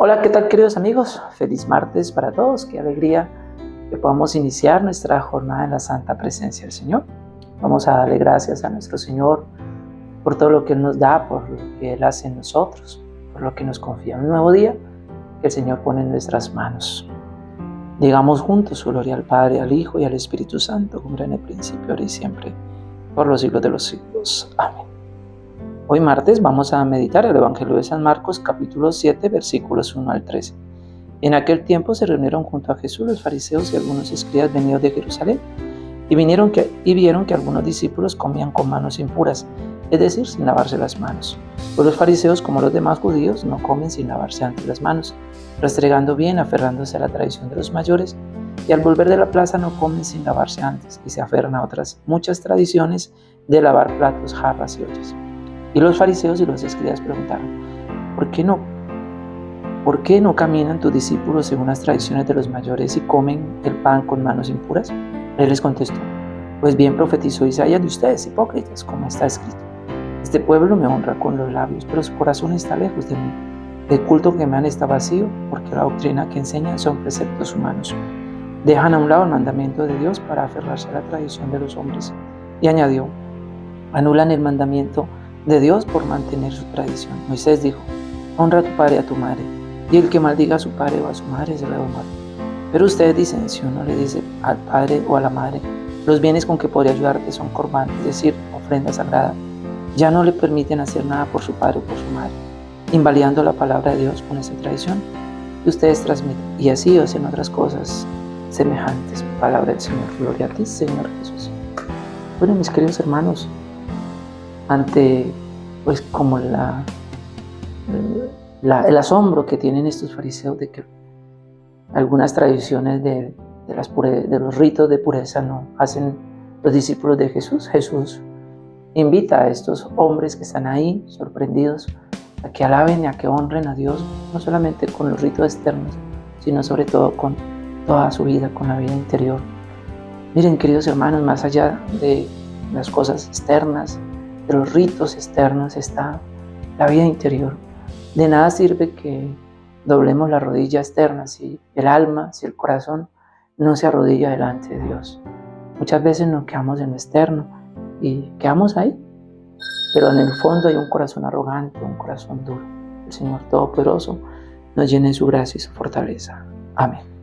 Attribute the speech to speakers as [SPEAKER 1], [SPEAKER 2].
[SPEAKER 1] Hola, ¿qué tal queridos amigos? Feliz martes para todos, qué alegría que podamos iniciar nuestra jornada en la santa presencia del Señor. Vamos a darle gracias a nuestro Señor por todo lo que Él nos da, por lo que Él hace en nosotros, por lo que nos confía. Un nuevo día que el Señor pone en nuestras manos. Digamos juntos su gloria al Padre, al Hijo y al Espíritu Santo, como era en el principio, ahora y siempre, por los siglos de los siglos. Amén. Hoy martes vamos a meditar el Evangelio de San Marcos capítulo 7 versículos 1 al 13. En aquel tiempo se reunieron junto a Jesús los fariseos y algunos escribas venidos de Jerusalén y, vinieron que, vieron que algunos discípulos comían con manos impuras, es decir, sin lavarse las manos. Pues los fariseos, como los demás judíos, no comen sin lavarse antes las manos, restregando bien, aferrándose a la tradición de los mayores, y al volver de la plaza no comen sin lavarse antes, y se aferran a otras muchas tradiciones de lavar platos, jarras y ollas. Y los fariseos y los escribas preguntaron, ¿por qué no? ¿Por qué no caminan tus discípulos según las tradiciones de los mayores y comen el pan con manos impuras? Él les contestó, pues bien profetizó Isaías de ustedes, hipócritas, como está escrito. Este pueblo me honra con los labios, pero su corazón está lejos de mí. El culto que me han está vacío, porque la doctrina que enseñan son preceptos humanos. Dejan a un lado el mandamiento de Dios para aferrarse a la tradición de los hombres. Y añadió, anulan el mandamiento de Dios por mantener su tradición. Moisés dijo, honra a tu padre y a tu madre, y el que maldiga a su padre o a su madre se le va a muerte. Pero ustedes dicen, si uno le dice al padre o a la madre, los bienes con que podría ayudarte son corban, es decir, ofrenda sagrada, ya no le permiten hacer nada por su padre o por su madre, invalidando la palabra de Dios con esa tradición que ustedes transmiten. Y así hacen otras cosas semejantes. Palabra del Señor. Gloria a ti, Señor Jesús. Bueno, mis queridos hermanos, ante pues como la, el asombro que tienen estos fariseos de que algunas tradiciones de, las de los ritos de pureza no hacen los discípulos de Jesús. Jesús invita a estos hombres que están ahí sorprendidos a que alaben y a que honren a Dios, no solamente con los ritos externos, sino sobre todo con toda su vida, con la vida interior. Miren, queridos hermanos, más allá de las cosas externas, los ritos externos está la vida interior. De nada sirve que doblemos la rodilla externa si el alma, si el corazón no se arrodilla delante de Dios. Muchas veces nos quedamos en lo externo y quedamos ahí, pero en el fondo hay un corazón arrogante, un corazón duro. El Señor Todopoderoso nos llene su gracia y su fortaleza. Amén.